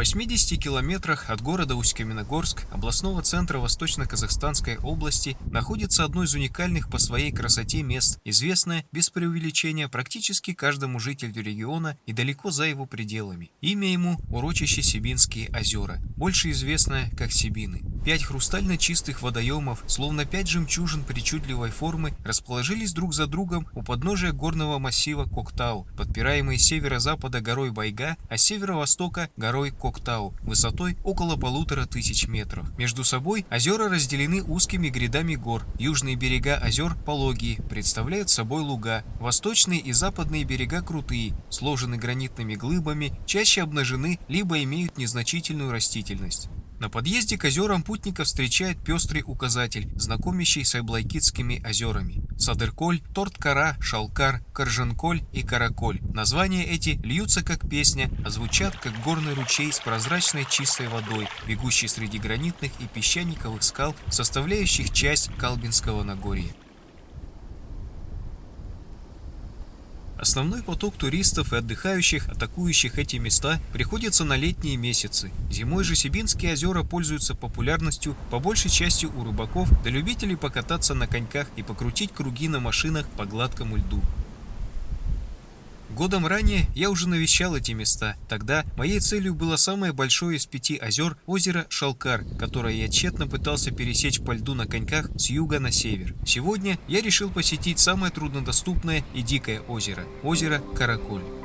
80 километрах от города Усть-Каменогорск, областного центра Восточно-Казахстанской области, находится одно из уникальных по своей красоте мест, известное, без преувеличения, практически каждому жителю региона и далеко за его пределами. Имя ему – урочище Сибинские озера, больше известное как Сибины. Пять хрустально чистых водоемов, словно пять жемчужин причудливой формы, расположились друг за другом у подножия горного массива Коктау, подпираемые с северо-запада горой Байга, а с северо-востока горой Коктау, высотой около полутора тысяч метров. Между собой озера разделены узкими грядами гор. Южные берега озер пологие, представляют собой луга. Восточные и западные берега крутые, сложены гранитными глыбами, чаще обнажены, либо имеют незначительную растительность. На подъезде к озерам путника встречает пестрый указатель, знакомящий с Айблайкитскими озерами. Садырколь, Торткара, Шалкар, Корженколь и Караколь. Названия эти льются как песня, а звучат как горный ручей с прозрачной чистой водой, бегущий среди гранитных и песчаниковых скал, составляющих часть Калбинского Нагорья. Основной поток туристов и отдыхающих, атакующих эти места, приходится на летние месяцы. Зимой же Сибинские озера пользуются популярностью по большей части у рыбаков, да любителей покататься на коньках и покрутить круги на машинах по гладкому льду. Годом ранее я уже навещал эти места. Тогда моей целью было самое большое из пяти озер озеро Шалкар, которое я тщетно пытался пересечь по льду на коньках с юга на север. Сегодня я решил посетить самое труднодоступное и дикое озеро – озеро Караколь.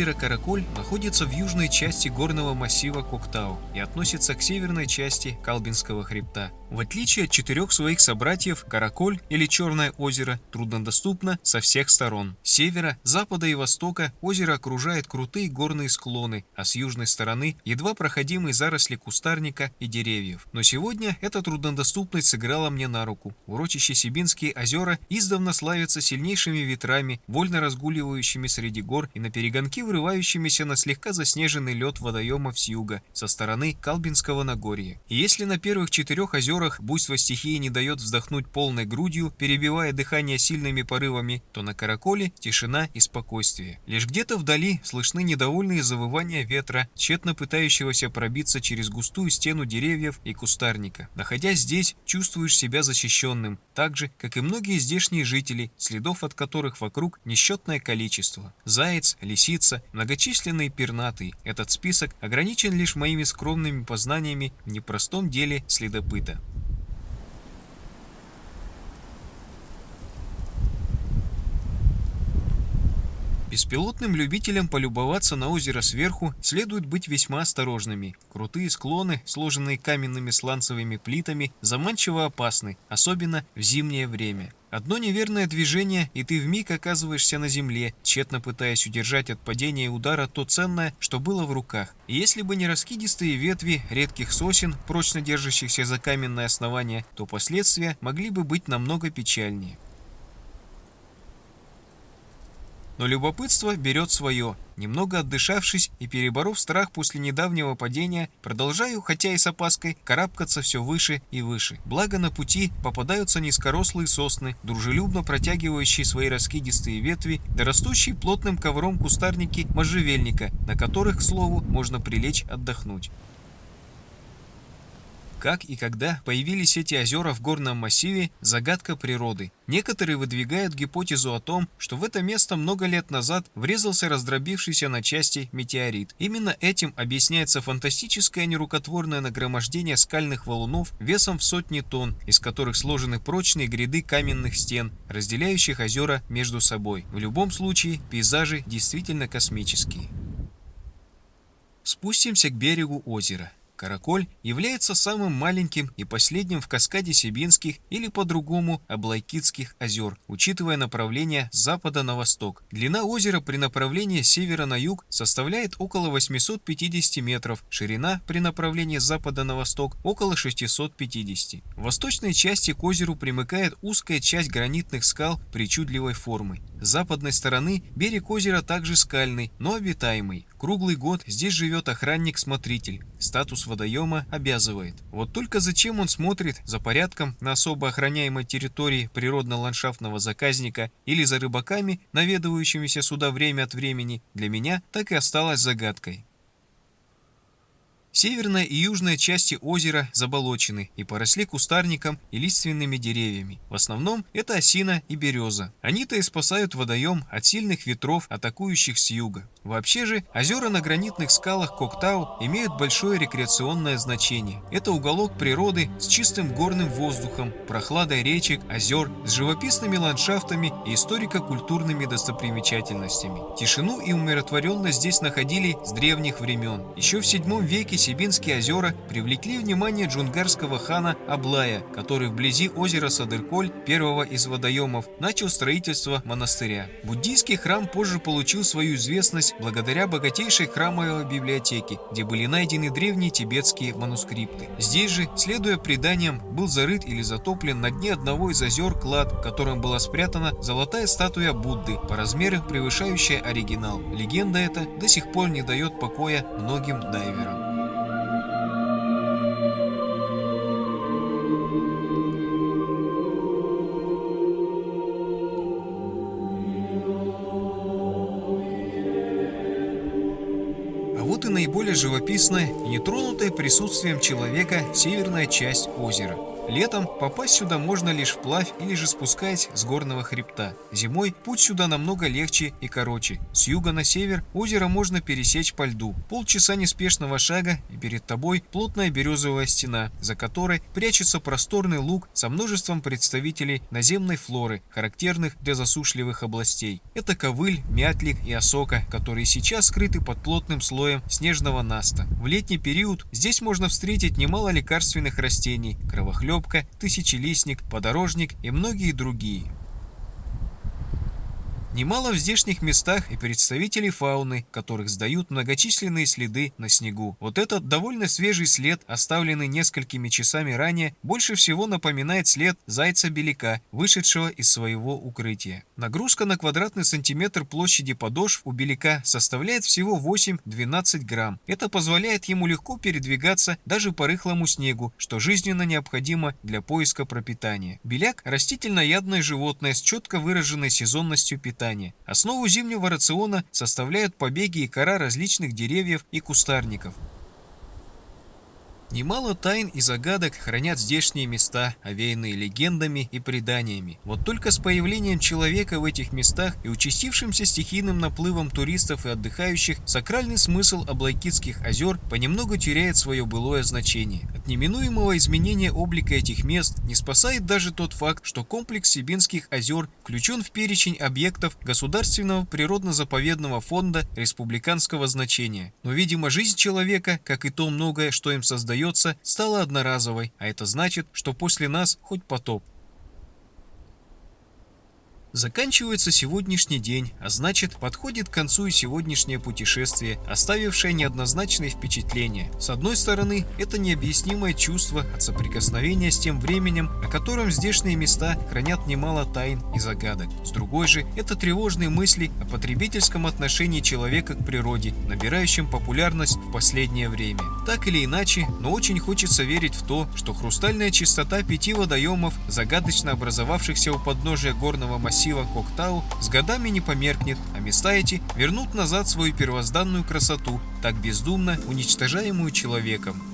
Озеро Караколь находится в южной части горного массива Коктау и относится к северной части Калбинского хребта. В отличие от четырех своих собратьев, Караколь или Черное озеро труднодоступно со всех сторон. С севера, запада и востока озеро окружает крутые горные склоны, а с южной стороны едва проходимые заросли кустарника и деревьев. Но сегодня эта труднодоступность сыграла мне на руку. Урочище Сибинские озера издавна славятся сильнейшими ветрами, вольно разгуливающими среди гор и на перегонки вырывающимися на слегка заснеженный лед водоемов с юга, со стороны Калбинского Нагорья. Если на первых четырех озерах буйство стихии не дает вздохнуть полной грудью, перебивая дыхание сильными порывами, то на Караколе тишина и спокойствие. Лишь где-то вдали слышны недовольные завывания ветра, тщетно пытающегося пробиться через густую стену деревьев и кустарника. Находясь здесь, чувствуешь себя защищенным, так же, как и многие здешние жители, следов от которых вокруг несчетное количество. Заяц, лисица, Разумеется, многочисленные пернатые. Этот список ограничен лишь моими скромными познаниями в непростом деле следопыта. Беспилотным любителям полюбоваться на озеро сверху следует быть весьма осторожными. Крутые склоны, сложенные каменными сланцевыми плитами, заманчиво опасны, особенно в зимнее время. Одно неверное движение, и ты вмиг оказываешься на земле, тщетно пытаясь удержать от падения и удара то ценное, что было в руках. И если бы не раскидистые ветви редких сосен, прочно держащихся за каменное основание, то последствия могли бы быть намного печальнее. Но любопытство берет свое. Немного отдышавшись и переборов страх после недавнего падения, продолжаю, хотя и с опаской, карабкаться все выше и выше. Благо на пути попадаются низкорослые сосны, дружелюбно протягивающие свои раскидистые ветви, да растущие плотным ковром кустарники можжевельника, на которых, к слову, можно прилечь отдохнуть. Как и когда появились эти озера в горном массиве – загадка природы. Некоторые выдвигают гипотезу о том, что в это место много лет назад врезался раздробившийся на части метеорит. Именно этим объясняется фантастическое нерукотворное нагромождение скальных валунов весом в сотни тонн, из которых сложены прочные гряды каменных стен, разделяющих озера между собой. В любом случае, пейзажи действительно космические. Спустимся к берегу озера. Караколь является самым маленьким и последним в каскаде Сибинских или по-другому Аблайкитских озер, учитывая направление с запада на восток. Длина озера при направлении с севера на юг составляет около 850 метров, ширина при направлении с запада на восток около 650. В восточной части к озеру примыкает узкая часть гранитных скал причудливой формы. С западной стороны берег озера также скальный, но обитаемый. Круглый год здесь живет охранник-смотритель. Статус водоема обязывает. Вот только зачем он смотрит за порядком на особо охраняемой территории природно-ландшафтного заказника или за рыбаками, наведывающимися сюда время от времени, для меня так и осталось загадкой. Северная и южная части озера заболочены и поросли кустарником и лиственными деревьями. В основном это осина и береза. Они-то и спасают водоем от сильных ветров, атакующих с юга. Вообще же, озера на гранитных скалах Коктау имеют большое рекреационное значение. Это уголок природы с чистым горным воздухом, прохладой речек, озер, с живописными ландшафтами и историко-культурными достопримечательностями. Тишину и умиротворенность здесь находили с древних времен. Еще в 7 веке Сибинские озера привлекли внимание джунгарского хана Аблая, который вблизи озера Садырколь, первого из водоемов, начал строительство монастыря. Буддийский храм позже получил свою известность благодаря богатейшей храмовой библиотеке, где были найдены древние тибетские манускрипты. Здесь же, следуя преданиям, был зарыт или затоплен на дне одного из озер клад, в котором была спрятана золотая статуя Будды, по размерам превышающая оригинал. Легенда эта до сих пор не дает покоя многим дайверам. Живописная и нетронутая присутствием человека северная часть озера – Летом попасть сюда можно лишь вплавь или же спускаясь с горного хребта. Зимой путь сюда намного легче и короче. С юга на север озеро можно пересечь по льду. Полчаса неспешного шага и перед тобой плотная березовая стена, за которой прячется просторный луг со множеством представителей наземной флоры, характерных для засушливых областей. Это ковыль, мятлик и осока, которые сейчас скрыты под плотным слоем снежного наста. В летний период здесь можно встретить немало лекарственных растений, кровохлеб, Коробка, Тысячелистник, Подорожник и многие другие. Немало в здешних местах и представителей фауны, которых сдают многочисленные следы на снегу. Вот этот довольно свежий след, оставленный несколькими часами ранее, больше всего напоминает след зайца-беляка, вышедшего из своего укрытия. Нагрузка на квадратный сантиметр площади подошв у беляка составляет всего 8-12 грамм. Это позволяет ему легко передвигаться даже по рыхлому снегу, что жизненно необходимо для поиска пропитания. Беляк – растительноядное животное с четко выраженной сезонностью питания питания. Основу зимнего рациона составляют побеги и кора различных деревьев и кустарников. Немало тайн и загадок хранят здешние места, овеянные легендами и преданиями. Вот только с появлением человека в этих местах и участившимся стихийным наплывом туристов и отдыхающих, сакральный смысл Аблайкитских озер понемногу теряет свое былое значение. От неминуемого изменения облика этих мест не спасает даже тот факт, что комплекс Сибинских озер включен в перечень объектов Государственного природно-заповедного фонда республиканского значения. Но, видимо, жизнь человека, как и то многое, что им создает, остается, стала одноразовой, а это значит, что после нас хоть потоп. Заканчивается сегодняшний день, а значит подходит к концу и сегодняшнее путешествие, оставившее неоднозначные впечатления. С одной стороны, это необъяснимое чувство от соприкосновения с тем временем, о котором здешние места хранят немало тайн и загадок. С другой же, это тревожные мысли о потребительском отношении человека к природе, набирающем популярность в последнее время. Так или иначе, но очень хочется верить в то, что хрустальная чистота пяти водоемов, загадочно образовавшихся у подножия горного массива, Коктау с годами не померкнет, а места эти вернут назад свою первозданную красоту, так бездумно уничтожаемую человеком.